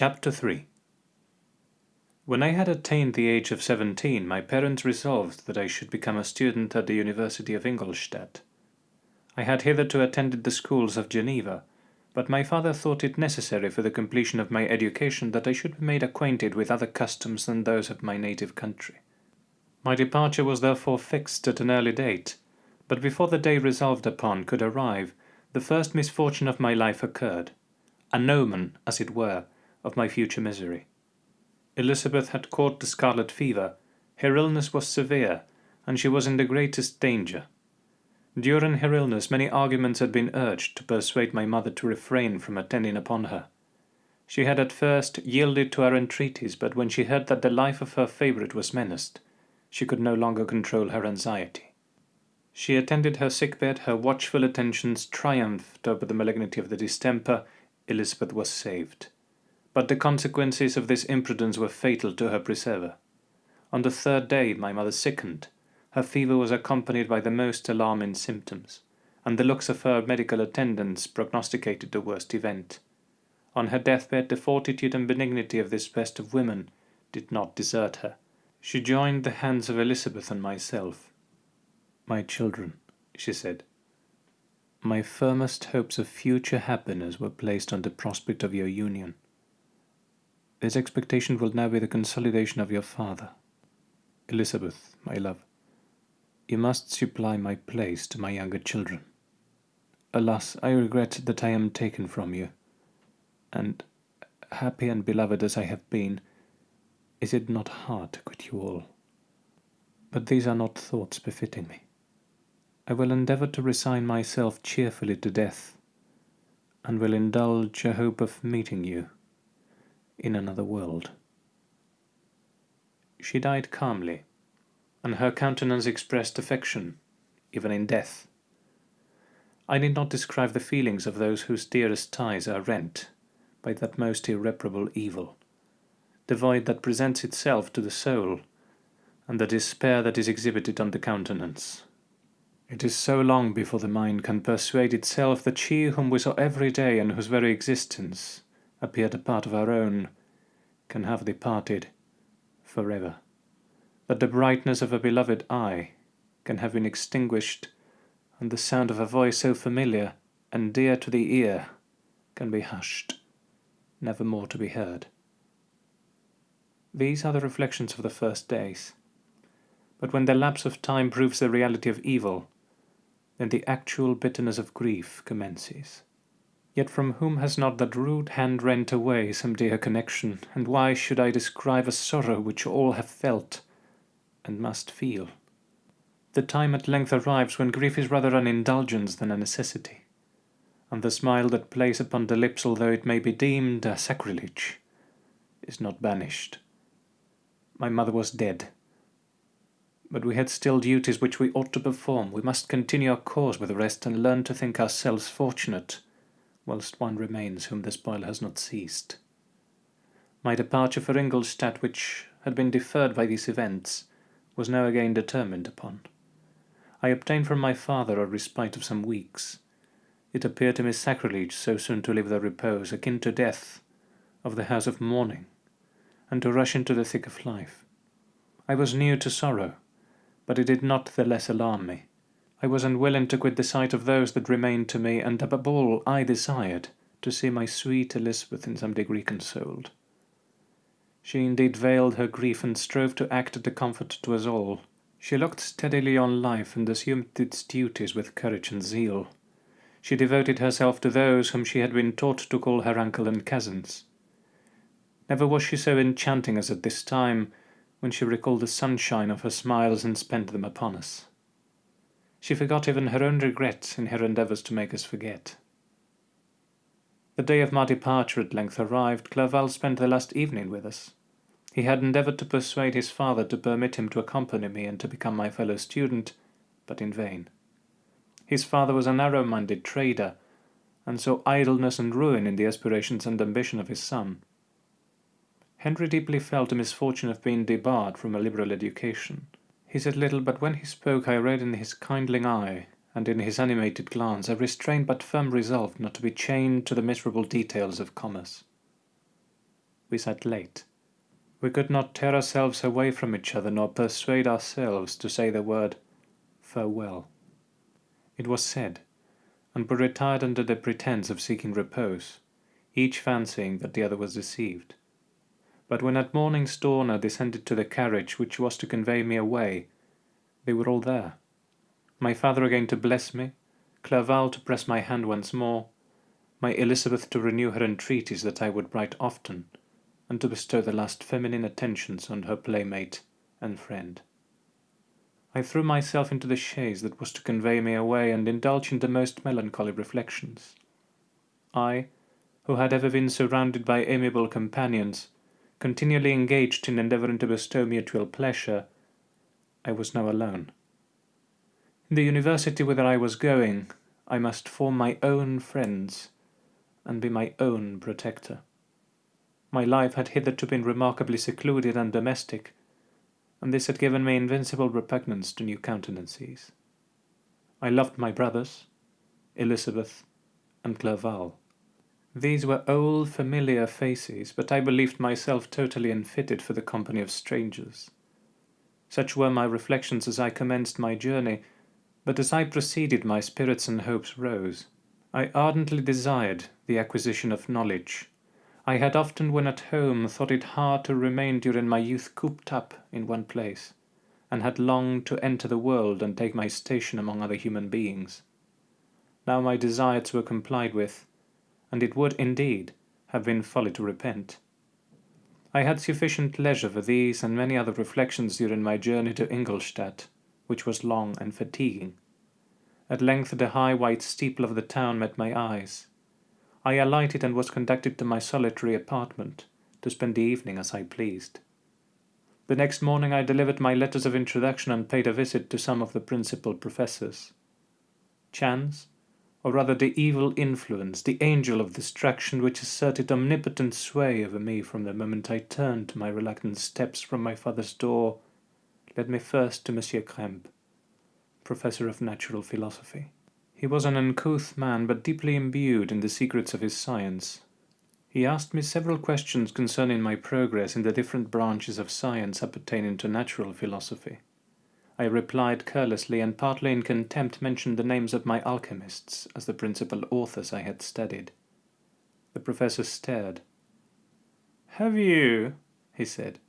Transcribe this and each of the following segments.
Chapter 3 When I had attained the age of seventeen, my parents resolved that I should become a student at the University of Ingolstadt. I had hitherto attended the schools of Geneva, but my father thought it necessary for the completion of my education that I should be made acquainted with other customs than those of my native country. My departure was therefore fixed at an early date, but before the day resolved upon could arrive, the first misfortune of my life occurred, an omen, as it were, of my future misery. Elizabeth had caught the scarlet fever, her illness was severe, and she was in the greatest danger. During her illness many arguments had been urged to persuade my mother to refrain from attending upon her. She had at first yielded to our entreaties, but when she heard that the life of her favourite was menaced, she could no longer control her anxiety. She attended her sick bed, her watchful attentions triumphed over the malignity of the distemper, Elizabeth was saved. But the consequences of this imprudence were fatal to her preserver. On the third day my mother sickened. Her fever was accompanied by the most alarming symptoms, and the looks of her medical attendants prognosticated the worst event. On her deathbed the fortitude and benignity of this best of women did not desert her. She joined the hands of Elizabeth and myself. My children, she said, my firmest hopes of future happiness were placed on the prospect of your union. This expectation will now be the consolidation of your father. Elizabeth, my love, you must supply my place to my younger children. Alas, I regret that I am taken from you, and, happy and beloved as I have been, is it not hard to quit you all? But these are not thoughts befitting me. I will endeavour to resign myself cheerfully to death, and will indulge a hope of meeting you in another world. She died calmly, and her countenance expressed affection, even in death. I need not describe the feelings of those whose dearest ties are rent by that most irreparable evil, the void that presents itself to the soul, and the despair that is exhibited on the countenance. It is so long before the mind can persuade itself that she whom we saw every day and whose very existence appeared a part of our own can have departed forever. That the brightness of a beloved eye can have been extinguished and the sound of a voice so familiar and dear to the ear can be hushed, never more to be heard. These are the reflections of the first days. But when the lapse of time proves the reality of evil, then the actual bitterness of grief commences. Yet from whom has not that rude hand rent away some dear connection, and why should I describe a sorrow which all have felt, and must feel? The time at length arrives when grief is rather an indulgence than a necessity, and the smile that plays upon the lips, although it may be deemed a sacrilege, is not banished. My mother was dead, but we had still duties which we ought to perform. We must continue our course with the rest and learn to think ourselves fortunate, whilst one remains whom the spoil has not seized. My departure for Ingolstadt, which had been deferred by these events, was now again determined upon. I obtained from my father a respite of some weeks. It appeared to me sacrilege so soon to leave the repose, akin to death, of the house of mourning, and to rush into the thick of life. I was new to sorrow, but it did not the less alarm me. I was unwilling to quit the sight of those that remained to me, and above all I desired to see my sweet Elizabeth in some degree consoled. She indeed veiled her grief and strove to act the comfort to us all. She looked steadily on life and assumed its duties with courage and zeal. She devoted herself to those whom she had been taught to call her uncle and cousins. Never was she so enchanting as at this time, when she recalled the sunshine of her smiles and spent them upon us. She forgot even her own regrets in her endeavours to make us forget. The day of my departure at length arrived. Clerval spent the last evening with us. He had endeavoured to persuade his father to permit him to accompany me and to become my fellow student, but in vain. His father was a narrow-minded trader, and saw idleness and ruin in the aspirations and ambition of his son. Henry deeply felt the misfortune of being debarred from a liberal education. He said little, but when he spoke I read in his kindling eye, and in his animated glance, a restrained but firm resolve not to be chained to the miserable details of commerce. we sat late. We could not tear ourselves away from each other nor persuade ourselves to say the word farewell. It was said, and we retired under the pretence of seeking repose, each fancying that the other was deceived. But when at morning's dawn I descended to the carriage which was to convey me away, they were all there. My father again to bless me, Clerval to press my hand once more, my Elizabeth to renew her entreaties that I would write often, and to bestow the last feminine attentions on her playmate and friend. I threw myself into the chaise that was to convey me away and indulged in the most melancholy reflections. I, who had ever been surrounded by amiable companions, continually engaged in endeavouring to bestow mutual pleasure, I was now alone. In the university whither I was going, I must form my own friends, and be my own protector. My life had hitherto been remarkably secluded and domestic, and this had given me invincible repugnance to new countenances. I loved my brothers, Elizabeth and Clerval. These were old familiar faces, but I believed myself totally unfitted for the company of strangers. Such were my reflections as I commenced my journey, but as I proceeded my spirits and hopes rose. I ardently desired the acquisition of knowledge. I had often when at home thought it hard to remain during my youth cooped up in one place, and had longed to enter the world and take my station among other human beings. Now my desires were complied with, and it would, indeed, have been folly to repent. I had sufficient leisure for these and many other reflections during my journey to Ingolstadt, which was long and fatiguing. At length the high white steeple of the town met my eyes. I alighted and was conducted to my solitary apartment, to spend the evening as I pleased. The next morning I delivered my letters of introduction and paid a visit to some of the principal professors. Chance, or rather the evil influence, the angel of distraction which asserted omnipotent sway over me from the moment I turned to my reluctant steps from my father's door, led me first to Monsieur Krempe, professor of natural philosophy. He was an uncouth man, but deeply imbued in the secrets of his science. He asked me several questions concerning my progress in the different branches of science appertaining to natural philosophy. I replied carelessly, and partly in contempt mentioned the names of my alchemists as the principal authors I had studied. The professor stared. Have you, he said,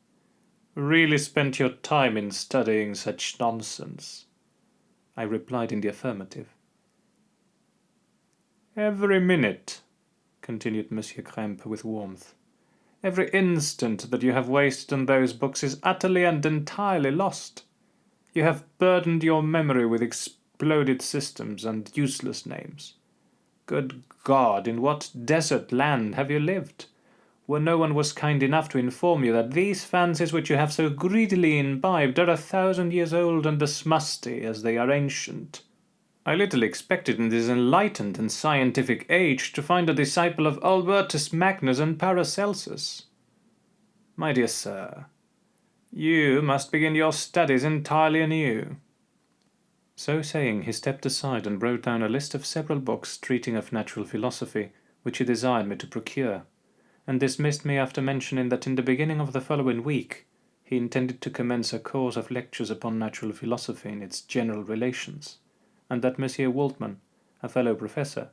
really spent your time in studying such nonsense? I replied in the affirmative. Every minute, continued Monsieur Krempe with warmth, every instant that you have wasted on those books is utterly and entirely lost. You have burdened your memory with exploded systems and useless names. Good God, in what desert land have you lived, where no one was kind enough to inform you that these fancies which you have so greedily imbibed are a thousand years old and as musty as they are ancient? I little expected in this enlightened and scientific age to find a disciple of Albertus Magnus and Paracelsus. My dear sir, you must begin your studies entirely anew. So saying, he stepped aside and wrote down a list of several books treating of natural philosophy, which he desired me to procure, and dismissed me after mentioning that in the beginning of the following week he intended to commence a course of lectures upon natural philosophy in its general relations, and that Monsieur Waldman, a fellow professor,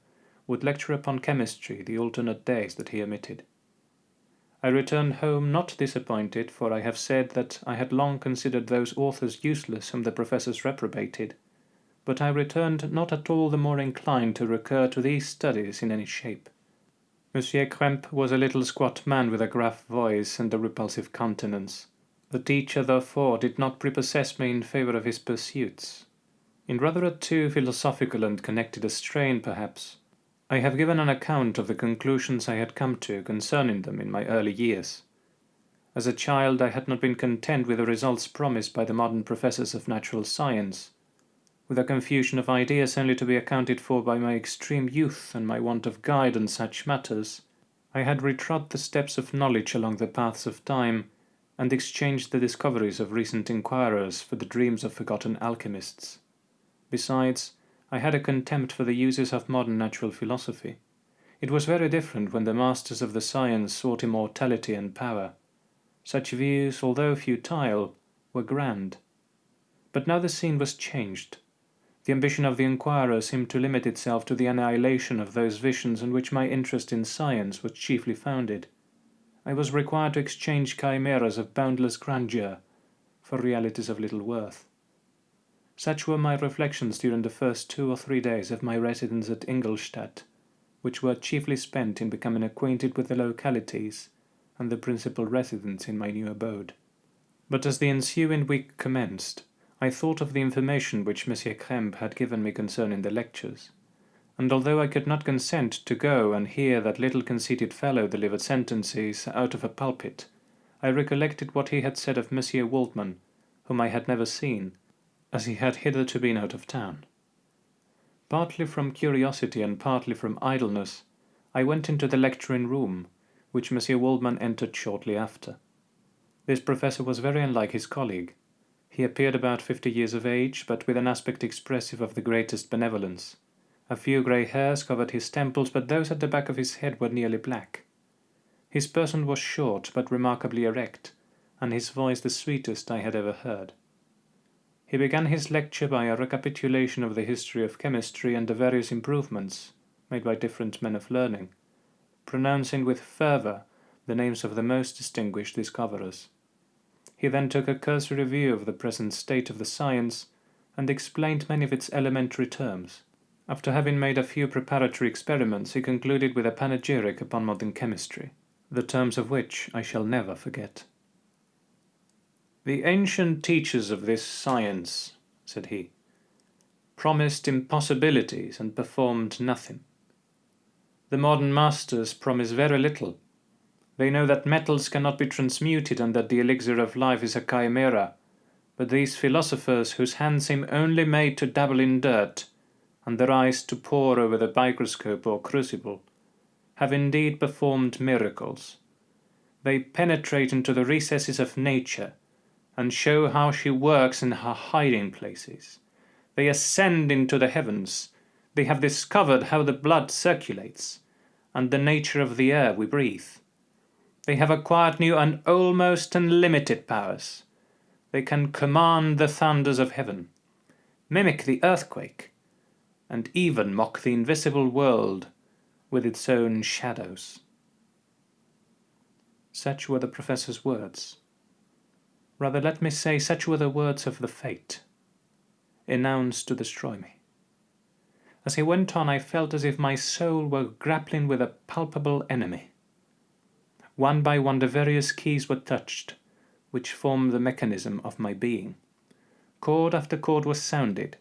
would lecture upon chemistry the alternate days that he omitted. I returned home not disappointed, for I have said that I had long considered those authors useless whom the professors reprobated, but I returned not at all the more inclined to recur to these studies in any shape. Monsieur Krempe was a little squat man with a gruff voice and a repulsive countenance. The teacher, therefore, did not prepossess me in favour of his pursuits. In rather a too philosophical and connected a strain, perhaps, I have given an account of the conclusions I had come to concerning them in my early years. As a child I had not been content with the results promised by the modern professors of natural science, with a confusion of ideas only to be accounted for by my extreme youth and my want of guide in such matters, I had retrod the steps of knowledge along the paths of time, and exchanged the discoveries of recent inquirers for the dreams of forgotten alchemists. Besides, I had a contempt for the uses of modern natural philosophy. It was very different when the masters of the science sought immortality and power. Such views, although futile, were grand. But now the scene was changed. The ambition of the inquirer seemed to limit itself to the annihilation of those visions on which my interest in science was chiefly founded. I was required to exchange chimeras of boundless grandeur for realities of little worth. Such were my reflections during the first two or three days of my residence at Ingolstadt, which were chiefly spent in becoming acquainted with the localities and the principal residents in my new abode. But as the ensuing week commenced, I thought of the information which Monsieur Krempe had given me concerning the lectures, and although I could not consent to go and hear that little conceited fellow deliver sentences out of a pulpit, I recollected what he had said of Monsieur Waldman, whom I had never seen, as he had hitherto been out of town. Partly from curiosity and partly from idleness, I went into the lecturing room, which Monsieur Waldman entered shortly after. This professor was very unlike his colleague. He appeared about fifty years of age, but with an aspect expressive of the greatest benevolence. A few grey hairs covered his temples, but those at the back of his head were nearly black. His person was short, but remarkably erect, and his voice the sweetest I had ever heard. He began his lecture by a recapitulation of the history of chemistry and the various improvements made by different men of learning, pronouncing with fervour the names of the most distinguished discoverers. He then took a cursory view of the present state of the science, and explained many of its elementary terms. After having made a few preparatory experiments, he concluded with a panegyric upon modern chemistry, the terms of which I shall never forget. The ancient teachers of this science, said he, promised impossibilities and performed nothing. The modern masters promise very little they know that metals cannot be transmuted and that the elixir of life is a chimera, but these philosophers whose hands seem only made to dabble in dirt, and their eyes to pore over the microscope or crucible, have indeed performed miracles. They penetrate into the recesses of nature, and show how she works in her hiding places. They ascend into the heavens. They have discovered how the blood circulates, and the nature of the air we breathe. They have acquired new and almost unlimited powers. They can command the thunders of heaven, mimic the earthquake, and even mock the invisible world with its own shadows. Such were the professor's words. Rather, let me say, such were the words of the fate, announced to destroy me. As he went on, I felt as if my soul were grappling with a palpable enemy. One by one the various keys were touched, which form the mechanism of my being. Chord after chord was sounded,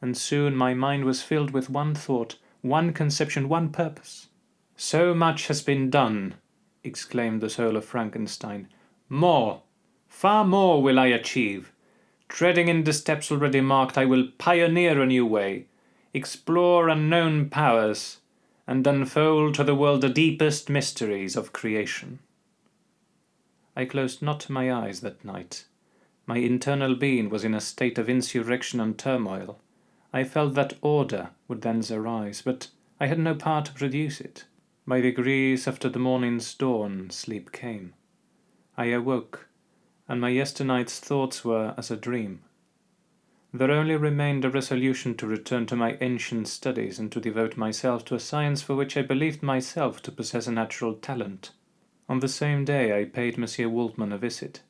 and soon my mind was filled with one thought, one conception, one purpose. So much has been done, exclaimed the soul of Frankenstein. More, far more will I achieve. Treading in the steps already marked, I will pioneer a new way, explore unknown powers, and unfold to the world the deepest mysteries of creation. I closed not my eyes that night. My internal being was in a state of insurrection and turmoil. I felt that order would thence arise, but I had no power to produce it. By degrees after the morning's dawn sleep came. I awoke, and my yesternight's thoughts were as a dream. There only remained a resolution to return to my ancient studies and to devote myself to a science for which I believed myself to possess a natural talent. On the same day I paid Monsieur Waldman a visit.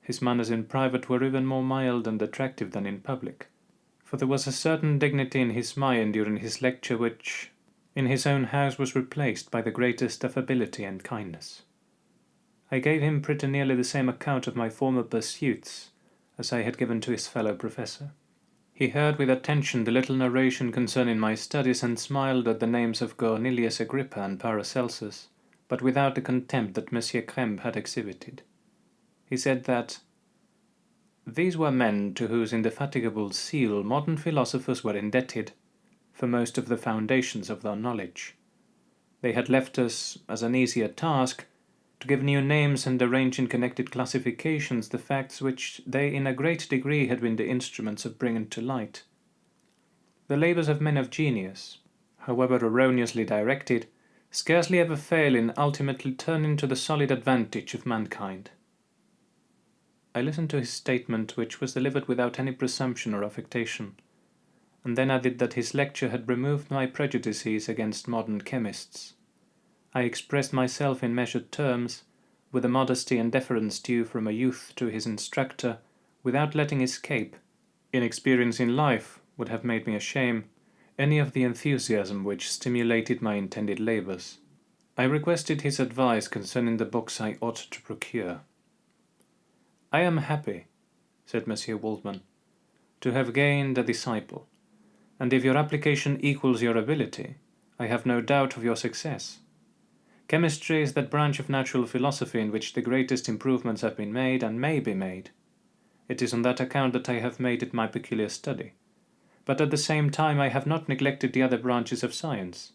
His manners in private were even more mild and attractive than in public, for there was a certain dignity in his mind during his lecture which, in his own house, was replaced by the greatest affability and kindness. I gave him pretty nearly the same account of my former pursuits as I had given to his fellow professor. He heard with attention the little narration concerning my studies and smiled at the names of Cornelius Agrippa and Paracelsus, but without the contempt that Monsieur Krempe had exhibited. He said that these were men to whose indefatigable zeal modern philosophers were indebted for most of the foundations of their knowledge. They had left us, as an easier task, to give new names and arrange in connected classifications the facts which they in a great degree had been the instruments of bringing to light. The labours of men of genius, however erroneously directed, scarcely ever fail in ultimately turning to the solid advantage of mankind. I listened to his statement, which was delivered without any presumption or affectation, and then added that his lecture had removed my prejudices against modern chemists. I expressed myself in measured terms, with the modesty and deference due from a youth to his instructor, without letting escape, inexperience in life would have made me ashamed, any of the enthusiasm which stimulated my intended labours. I requested his advice concerning the books I ought to procure. I am happy, said Monsieur Waldman, to have gained a disciple, and if your application equals your ability, I have no doubt of your success. Chemistry is that branch of natural philosophy in which the greatest improvements have been made and may be made. It is on that account that I have made it my peculiar study. But at the same time I have not neglected the other branches of science.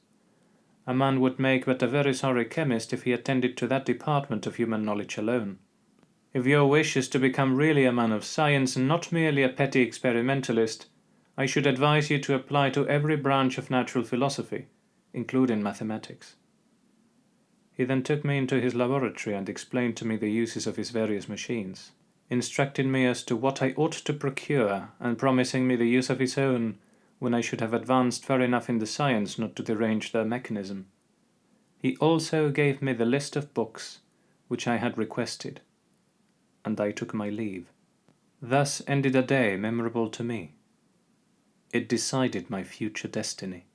A man would make but a very sorry chemist if he attended to that department of human knowledge alone. If your wish is to become really a man of science and not merely a petty experimentalist, I should advise you to apply to every branch of natural philosophy, including mathematics. He then took me into his laboratory and explained to me the uses of his various machines, instructing me as to what I ought to procure, and promising me the use of his own when I should have advanced far enough in the science not to derange their mechanism. He also gave me the list of books which I had requested, and I took my leave. Thus ended a day memorable to me. It decided my future destiny.